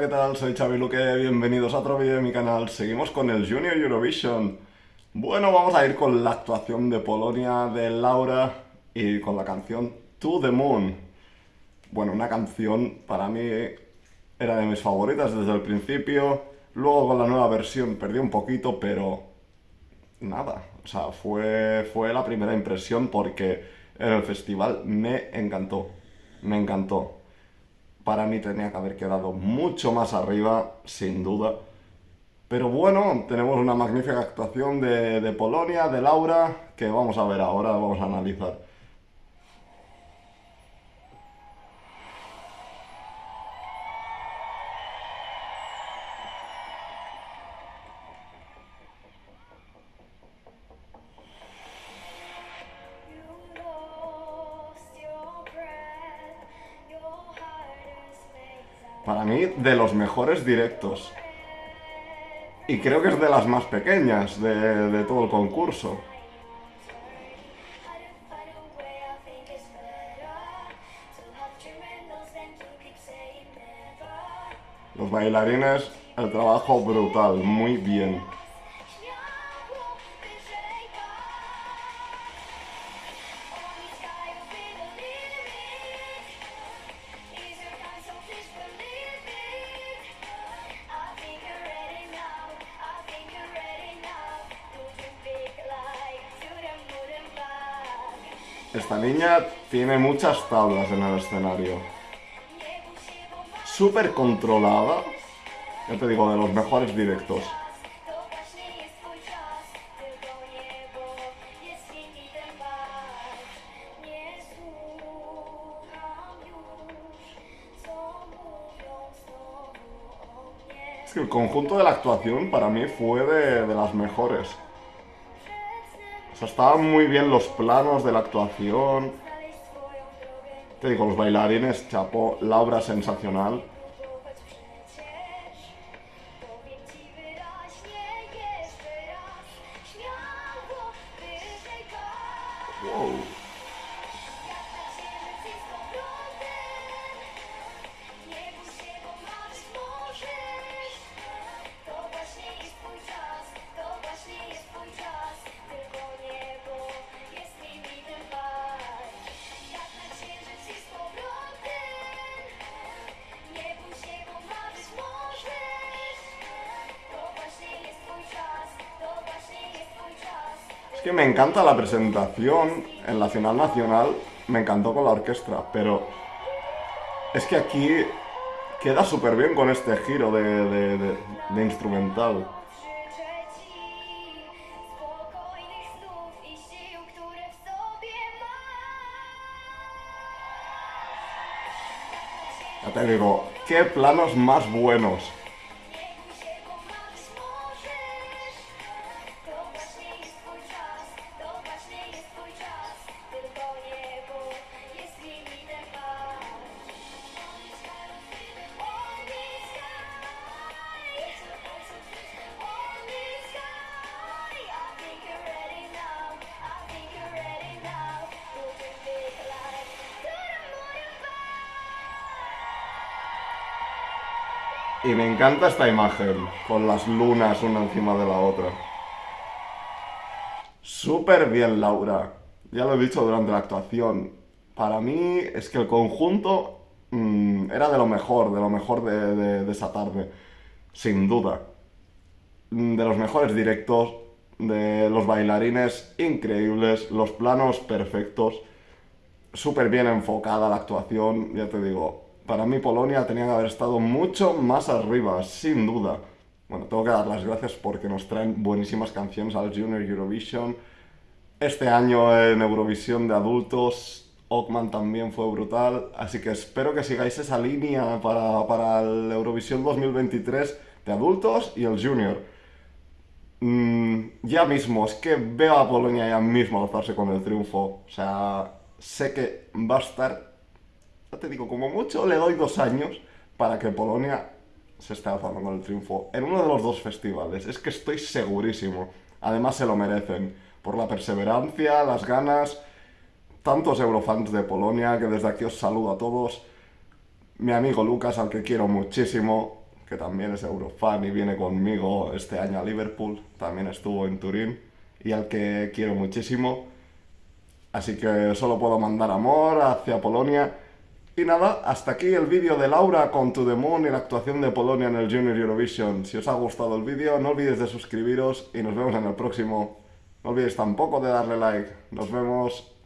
¿qué tal? Soy Xavi Luque, bienvenidos a otro vídeo de mi canal. Seguimos con el Junior Eurovision. Bueno, vamos a ir con la actuación de Polonia, de Laura y con la canción To The Moon. Bueno, una canción para mí era de mis favoritas desde el principio. Luego con la nueva versión perdí un poquito, pero nada. O sea, fue, fue la primera impresión porque en el festival me encantó. Me encantó para mí tenía que haber quedado mucho más arriba, sin duda. Pero bueno, tenemos una magnífica actuación de, Polonia, de Laura, que vamos a ver ahora, vamos a analizar. Para mí, de los mejores directos. Y creo que es de las más pequeñas de, todo el concurso. Los bailarines, el trabajo brutal, muy bien. Esta niña tiene muchas tablas en el escenario. Súper controlada. Ya te digo, de los mejores directos. Es que el conjunto de la actuación para mí fue de, de las mejores estaban muy bien los planos de la actuación. Te digo, los bailarines, chapo, la obra sensacional. Es me encanta la presentación en la final nacional, me encantó con la orquesta, pero es que aquí queda súper bien con este giro de, de instrumental. Ya te digo, qué planos más buenos. Y me encanta esta imagen, con las lunas una encima de la otra. Súper bien, Laura. Ya lo he dicho durante la actuación. Para mí es que el conjunto mm, era de lo mejor, de lo mejor de, de esa tarde. Sin duda. Mm, de los mejores directos, de los bailarines increíbles, los planos perfectos. Súper bien enfocada la actuación, ya te digo, para mí Polonia tenía que haber estado mucho más arriba, sin duda. Bueno, tengo que dar las gracias porque nos traen buenísimas canciones al Junior Eurovision. Este año en Eurovisión de adultos, Ockman también fue brutal, así que espero que sigáis esa línea para, para el Eurovisión 2023 de adultos y el Junior. Mm, ya mismo, es que veo a Polonia ya mismo alzarse con el triunfo. O sea, sé que va a estar ya te digo, como mucho le doy dos años para que Polonia se esté alzando con el triunfo en uno de los dos festivales. Es que estoy segurísimo. Además se lo merecen. Por la perseverancia, las ganas, tantos eurofans de Polonia, que desde aquí os saludo a todos. Mi amigo Lucas, al que quiero muchísimo, que también es Eurofan y viene conmigo este año a Liverpool, también estuvo en Turín, y al que quiero muchísimo. Así que solo puedo mandar amor hacia Polonia. Y nada, hasta aquí el vídeo de Laura con To The Moon y la actuación de Polonia en el Junior Eurovision. Si os ha gustado el vídeo, no olvidéis de suscribiros y nos vemos en el próximo. No olvidéis tampoco de darle like. Nos vemos.